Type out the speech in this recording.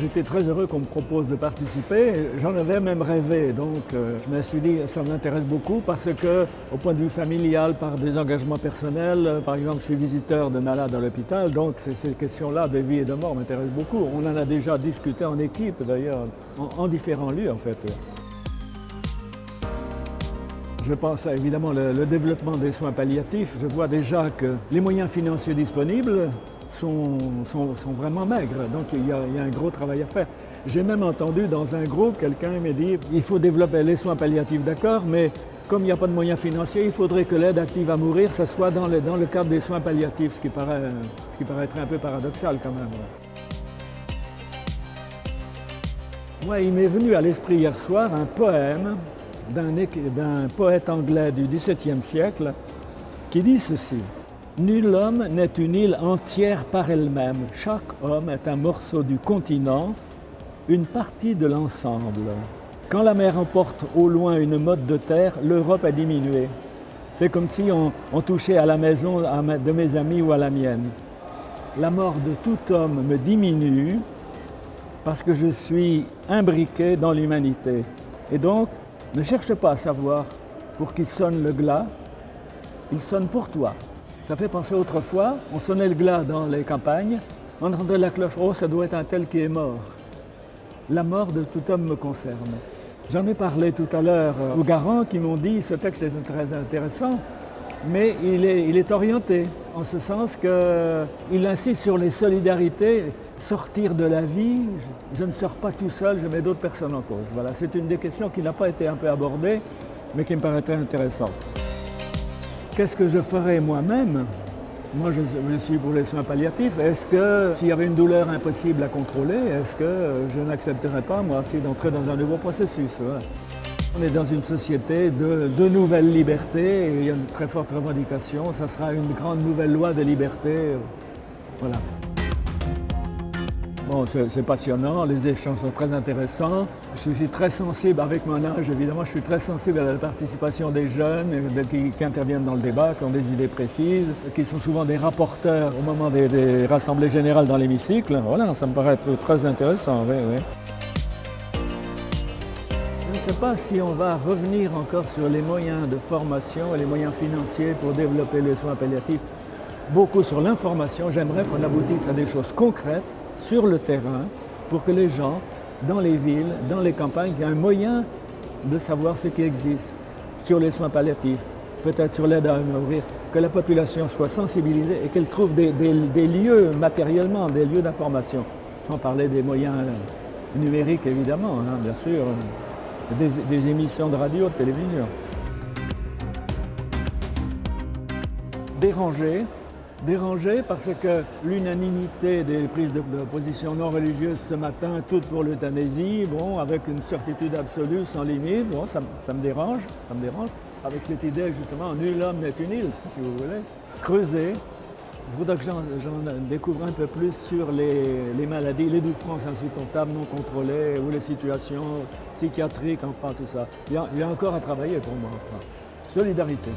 J'étais très heureux qu'on me propose de participer. J'en avais même rêvé, donc euh, je me suis dit ça m'intéresse beaucoup parce que, au point de vue familial, par des engagements personnels, euh, par exemple, je suis visiteur de malades à l'hôpital, donc ces questions-là de vie et de mort m'intéressent beaucoup. On en a déjà discuté en équipe, d'ailleurs, en, différents lieux, en fait. Je pense à évidemment le, développement des soins palliatifs. Je vois déjà que les moyens financiers disponibles sont, sont, vraiment maigres, donc il y, a, un gros travail à faire. J'ai même entendu dans un groupe, quelqu'un me dire il faut développer les soins palliatifs, d'accord, mais comme il n'y a pas de moyens financiers, il faudrait que l'aide active à mourir, ce soit dans le, dans le cadre des soins palliatifs, ce qui, paraît, ce qui paraîtrait un peu paradoxal quand même. Moi, il m'est venu à l'esprit hier soir un poème d'un poète anglais du XVIIe siècle qui dit ceci. Nul homme n'est une île entière par elle-même. Chaque homme est un morceau du continent, une partie de l'ensemble. Quand la mer emporte au loin une motte de terre, l'Europe a diminué. C'est comme si on, on, touchait à la maison de mes amis ou à la mienne. La mort de tout homme me diminue parce que je suis imbriqué dans l'humanité. Et donc, ne cherche pas à savoir pour qui sonne le glas, il sonne pour toi. Ça fait penser autrefois, on sonnait le glas dans les campagnes, on entendait la cloche, oh ça doit être un tel qui est mort. La mort de tout homme me concerne. J'en ai parlé tout à l'heure aux garants qui m'ont dit ce texte est très intéressant, mais il est, il est orienté en ce sens qu'il insiste sur les solidarités sortir de la vie, je, ne sors pas tout seul, je mets d'autres personnes en cause. Voilà, c'est une des questions qui n'a pas été un peu abordée, mais qui me paraît très intéressante. Qu'est-ce que je ferais moi-même? Moi, je, suis pour les soins palliatifs. Est-ce que, s'il y avait une douleur impossible à contrôler, est-ce que je n'accepterais pas, moi aussi, d'entrer dans un nouveau processus On est dans une société de, nouvelles libertés il y a une très forte revendication. Ça sera une grande nouvelle loi de liberté. Voilà. Bon, c'est passionnant, les échanges sont très intéressants. Je suis très sensible, avec mon âge évidemment, je suis très sensible à la participation des jeunes qui, interviennent dans le débat, qui ont des idées précises, qui sont souvent des rapporteurs au moment des, des rassemblées générales dans l'hémicycle. Voilà, ça me paraît être très intéressant, oui, oui. Je ne sais pas si on va revenir encore sur les moyens de formation et les moyens financiers pour développer les soins palliatifs. Beaucoup sur l'information, j'aimerais qu'on aboutisse à des choses concrètes sur le terrain pour que les gens, dans les villes, dans les campagnes, aient un moyen de savoir ce qui existe sur les soins palliatifs, peut-être sur l'aide à mourir, que la population soit sensibilisée et qu'elle trouve des, lieux matériellement, des lieux d'information. Sans parler des moyens numériques évidemment, hein, bien sûr, des, des émissions de radio, de télévision. Déranger, dérangé parce que l'unanimité des prises de, position non religieuses ce matin, toutes pour l'euthanasie, bon, avec une certitude absolue, sans limite, bon, ça, me dérange, ça me dérange. Avec cette idée justement, nul homme n'est une île, si vous voulez. Creuser, je voudrais que j'en découvre un peu plus sur les, maladies, les souffrances insupportables, non contrôlées, ou les situations psychiatriques, enfin tout ça. Il y a, il y a encore à travailler pour moi. Solidarité.